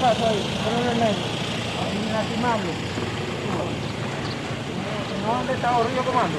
paso ahí, ¿No dónde está el río comando?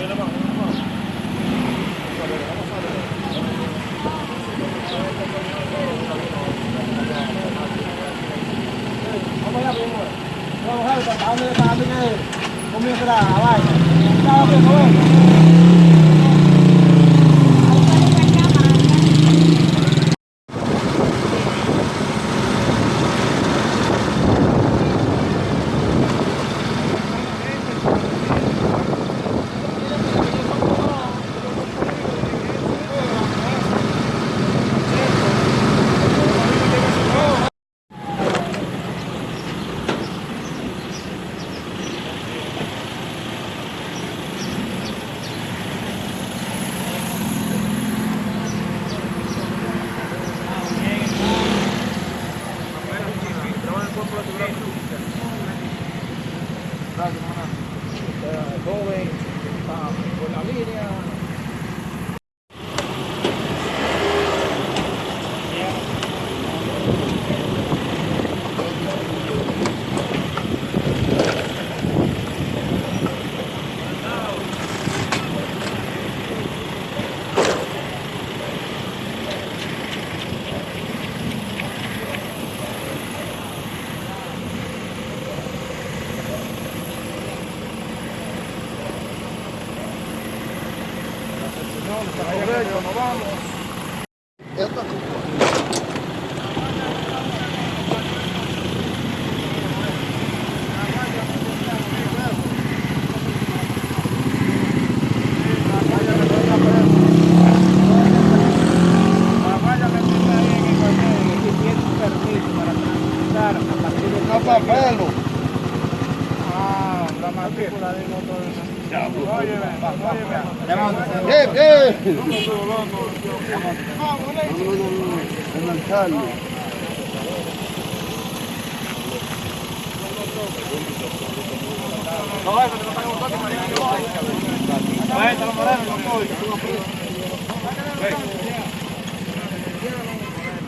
我们要不用了，我还有个大的，我们要来，拿。ellos, nos vamos.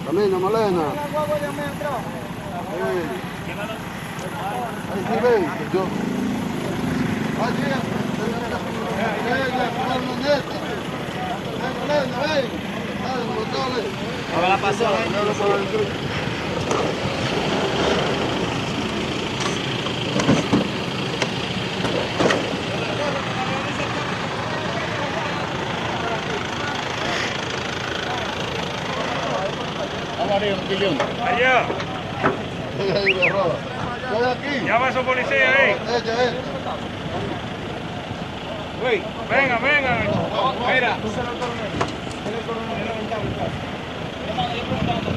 Camina, Malena. Ahí ven, yo. Ven. A ver la pasada. Arriba. Allá. aquí. Llama a su policía, eh. Venga, venga. Mira. Thank you.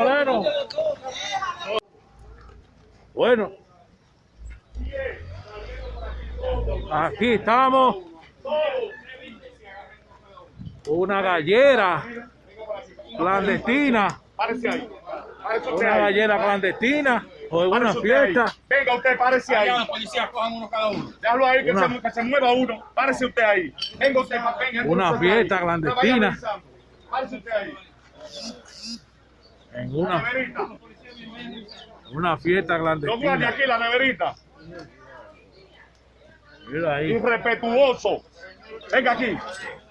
Moreno. Bueno. Aquí estamos. Una gallera clandestina. Una gallera clandestina. O una fiesta. Venga usted, párese ahí. la policía cojan uno cada uno. Déjalo ahí que, Una- se, que se mueva uno. Párese usted ahí. Venga usted, venga. Una ahí. fiesta clandestina. Párese usted ahí. En una, una fiesta clandestina. aquí, la neverita. Mira ahí. Irrespetuoso. Venga aquí.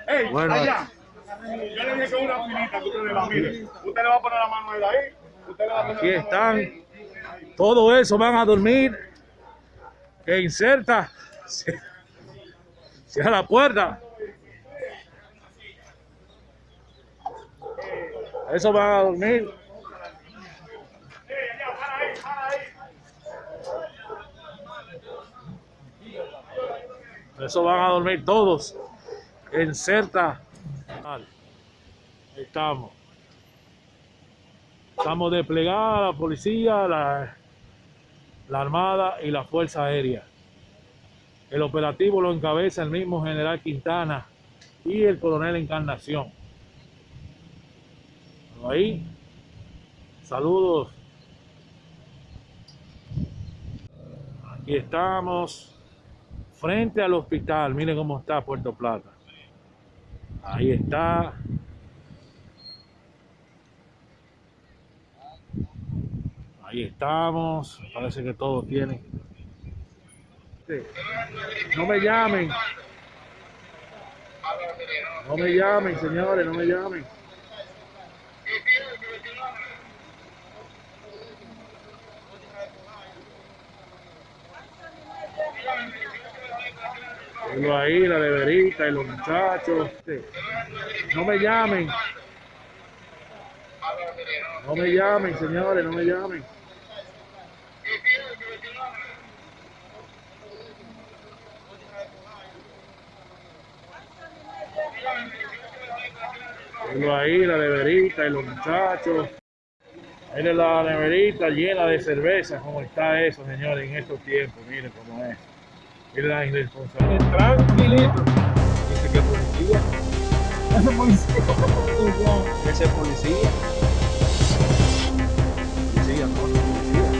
Ey, Bueno, allá. Yo le dije que una filita que ustedes la miren. Usted le va a poner la mano ahí. ahí. Usted le va a poner Aquí la mano están. ahí. Todo eso van a dormir. Que inserta. Cierra la puerta. Eso van a dormir. Eso van a dormir todos. En Certa. Ahí Estamos. Estamos desplegada la policía, la, la armada y la fuerza aérea. El operativo lo encabeza el mismo general Quintana y el coronel Encarnación. Ahí, saludos. Aquí estamos frente al hospital. Miren cómo está Puerto Plata. Ahí está. Ahí estamos. Parece que todos tienen. No me llamen. No me llamen, señores, no me llamen. Tengo ahí la neverita y los muchachos. No me llamen. No me llamen, señores, no me llamen. Tengo ahí la neverita y los muchachos. Miren la neverita llena de cerveza, como está eso, señores, en estos tiempos. Miren cómo es. Miren la irresponsabilidad. Tranquilito. Dice que policía. Ese policía. Ese policía. Policía, no, policía.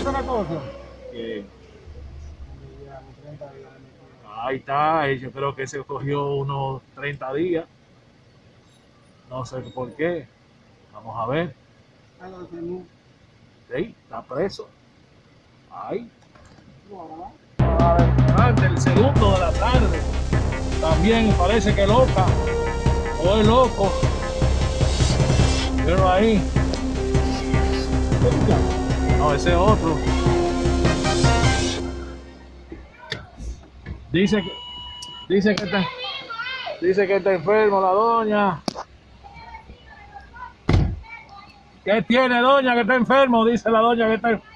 ¿Esa es la cosa? Que- Ahí está, yo creo que se cogió unos 30 días. No sé por qué. Vamos a ver. Sí, está preso. Ay. El segundo de la tarde. También parece que loca. O es loco. Pero ahí. No, ese es otro. Dice que. Dice que está. Dice que está enfermo la doña. ¿Qué tiene doña que está enfermo? Dice la doña que está enfermo.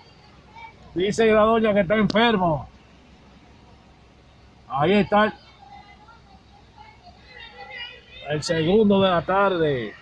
Dice la doña que está enfermo. Ahí está. El segundo de la tarde.